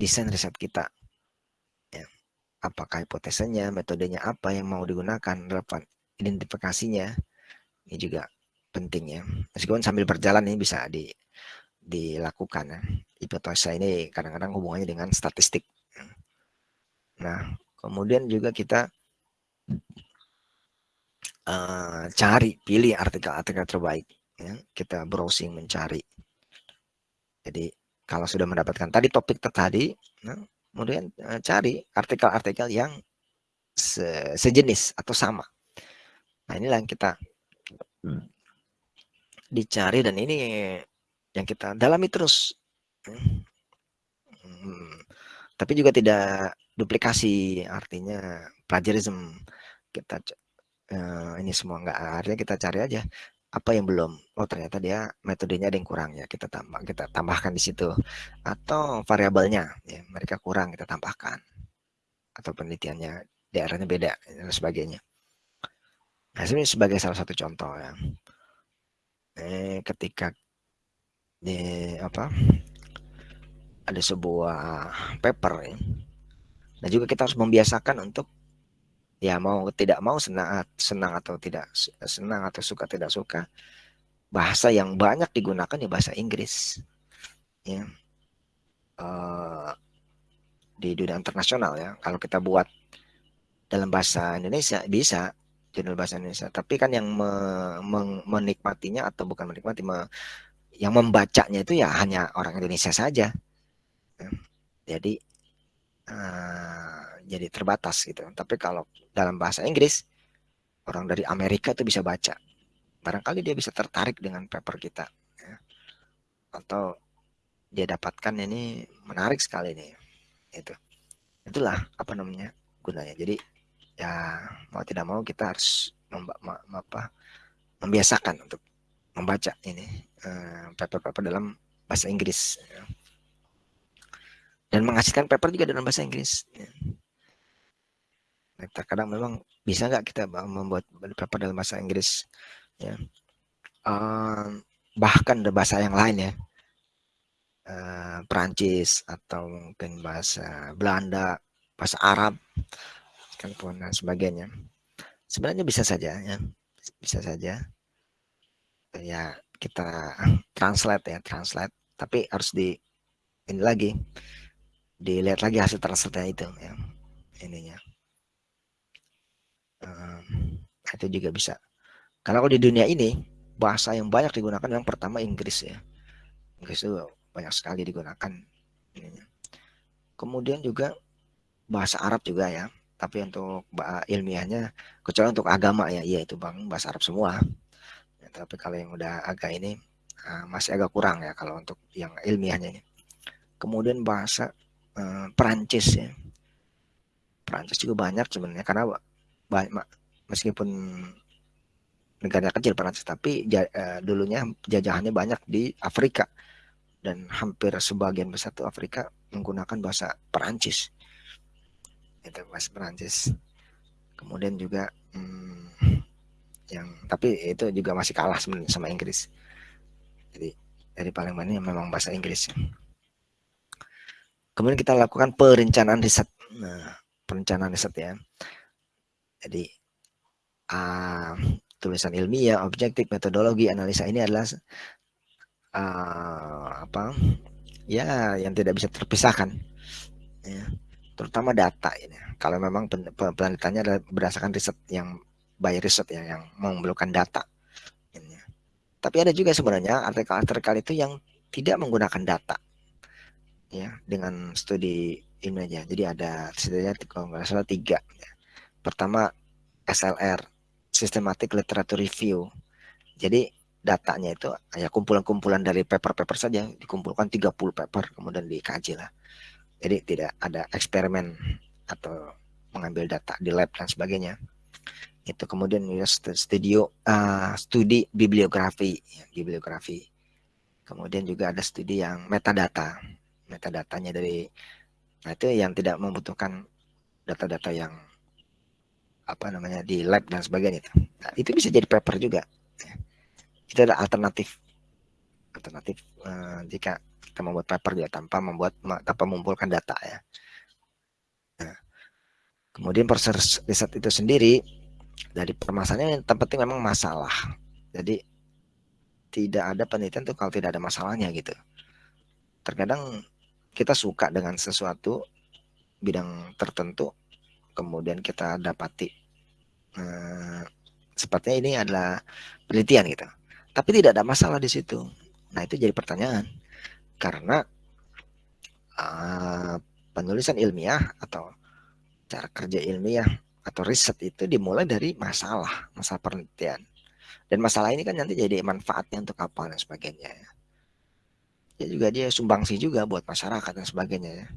desain riset kita. Ya. Apakah hipotesanya, metodenya apa yang mau digunakan, relevan identifikasinya. Ini juga penting ya. Meskipun sambil berjalan ini bisa di dilakukan ya. Hipotesa ini kadang-kadang hubungannya dengan statistik. Nah, kemudian juga kita uh, cari, pilih artikel-artikel terbaik. Ya. Kita browsing mencari. Jadi kalau sudah mendapatkan tadi topik tadi, nah, kemudian uh, cari artikel-artikel yang se sejenis atau sama. Nah inilah yang kita dicari dan ini yang kita dalami terus. Hmm, tapi juga tidak duplikasi, artinya plagiarism. Kita uh, ini semua enggak artinya kita cari aja apa yang belum. Oh ternyata dia metodenya ada yang kurang ya kita tambah kita tambahkan di situ atau variabelnya ya mereka kurang kita tambahkan atau penelitiannya daerahnya beda dan sebagainya. Nah, ini sebagai salah satu contoh ya. Eh, ketika di apa ada sebuah paper ya. Nah juga kita harus membiasakan untuk ya mau tidak mau senang senang atau tidak senang atau suka tidak suka. Bahasa yang banyak digunakan ya bahasa Inggris. Ya. Uh, di dunia internasional ya kalau kita buat dalam bahasa Indonesia bisa jurnal bahasa Indonesia. Tapi kan yang me, me, menikmatinya atau bukan menikmati me, yang membacanya itu ya hanya orang Indonesia saja. Jadi uh, jadi terbatas gitu. Tapi kalau dalam bahasa Inggris orang dari Amerika itu bisa baca. Barangkali dia bisa tertarik dengan paper kita. Ya. Atau dia dapatkan ini menarik sekali nih. Itu. Itulah apa namanya gunanya. Jadi ya mau tidak mau kita harus apa, membiasakan untuk membaca ini eh, paper-paper uh, dalam bahasa Inggris ya. dan menghasilkan paper juga dalam bahasa Inggris ya. Terkadang memang bisa nggak kita membuat paper dalam bahasa Inggris ya? Uh, bahkan ada bahasa yang lain ya. Uh, Perancis atau mungkin bahasa Belanda bahasa Arab kan pun dan sebagainya. Sebenarnya bisa saja ya. Bisa saja. Ya kita translate ya translate. Tapi harus di ini lagi dilihat lagi hasil translate itu ya ininya um, itu juga bisa. Karena kalau di dunia ini bahasa yang banyak digunakan yang pertama Inggris ya. Inggris itu banyak sekali digunakan kemudian juga bahasa Arab juga ya. Tapi untuk ilmiahnya kecuali untuk agama ya iya itu bang bahasa Arab semua. Tapi kalau yang udah agak ini uh, masih agak kurang ya kalau untuk yang ilmiahnya ini. Kemudian bahasa uh, Perancis ya. Perancis juga banyak sebenarnya karena banyak meskipun negara kecil Perancis tapi uh, dulunya jajahannya banyak di Afrika. Dan hampir sebagian besar tuh Afrika menggunakan bahasa Perancis. Itu bahasa Perancis. Kemudian juga hmm, yang tapi itu juga masih kalah sebenarnya sama Inggris. Jadi dari paling banyak memang bahasa Inggris. Kemudian kita lakukan perencanaan riset. Nah perencanaan riset ya jadi uh, tulisan ilmiah objektif metodologi analisa ini adalah uh, apa ya yang tidak bisa terpisahkan ya terutama data ini kalau memang penelitiannya adalah berdasarkan riset yang by research ya yang memerlukan data. Tapi ada juga sebenarnya artikel-artikel itu yang tidak menggunakan data ya dengan studi ini aja. Jadi ada setidaknya kalau nggak salah tiga. Ya. Pertama SLR, Systematic Literature Review. Jadi datanya itu ya kumpulan-kumpulan dari paper-paper saja dikumpulkan 30 paper kemudian dikaji lah. Jadi tidak ada eksperimen atau mengambil data di lab dan sebagainya itu kemudian ya studio uh, studi bibliografi ya, bibliografi kemudian juga ada studi yang metadata metadatanya dari nah itu yang tidak membutuhkan data-data yang apa namanya di lab dan sebagainya itu nah, itu bisa jadi paper juga ya. itu ada alternatif alternatif uh, jika kita membuat paper juga tanpa membuat tanpa mengumpulkan data ya. Nah, kemudian proses riset itu sendiri dari permasalahannya yang terpenting memang masalah. Jadi tidak ada penelitian tuh kalau tidak ada masalahnya gitu. Terkadang kita suka dengan sesuatu bidang tertentu, kemudian kita dapati eh, sepertinya ini adalah penelitian gitu. Tapi tidak ada masalah di situ. Nah itu jadi pertanyaan karena uh, penulisan ilmiah atau cara kerja ilmiah atau riset itu dimulai dari masalah, masalah penelitian. Dan masalah ini kan nanti jadi manfaatnya untuk apa dan sebagainya. Ya juga dia sumbangsi juga buat masyarakat dan sebagainya ya.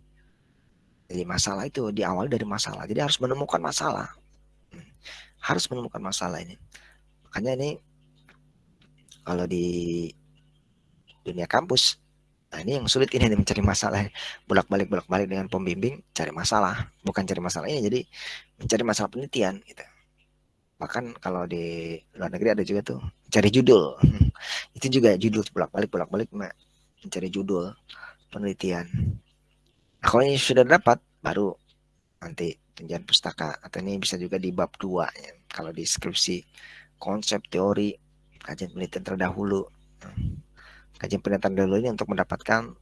Jadi masalah itu diawali dari masalah. Jadi harus menemukan masalah. Harus menemukan masalah ini. Makanya ini kalau di dunia kampus Nah ini yang sulit ini mencari masalah. Bolak-balik bolak-balik dengan pembimbing cari masalah. Bukan cari masalah ini jadi mencari masalah penelitian gitu. Bahkan kalau di luar negeri ada juga tuh cari judul. Itu juga judul bolak-balik bolak-balik mencari judul penelitian. Nah, kalau ini sudah dapat baru nanti tunjangan pustaka atau ini bisa juga di bab 2 ya. kalau di skripsi konsep teori kajian penelitian terdahulu kajian penelitian dulu ini untuk mendapatkan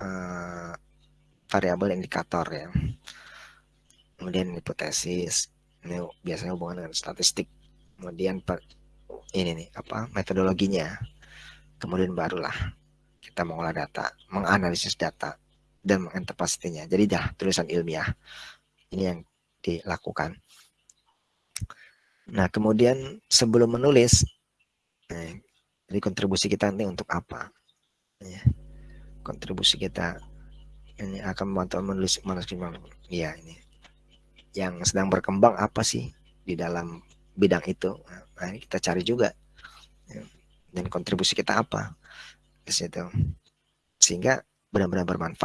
uh, variabel indikator ya. Kemudian hipotesis, ini biasanya hubungan dengan statistik. Kemudian per, ini nih apa metodologinya. Kemudian barulah kita mengolah data, menganalisis data dan menginterpretasinya. Jadi dah tulisan ilmiah ini yang dilakukan. Nah kemudian sebelum menulis, eh, jadi kontribusi kita nanti untuk apa? Ya. Kontribusi kita ini akan membantu menulis manuskrip ya ini yang sedang berkembang apa sih di dalam bidang itu nah ini kita cari juga ya. dan kontribusi kita apa di situ sehingga benar-benar bermanfaat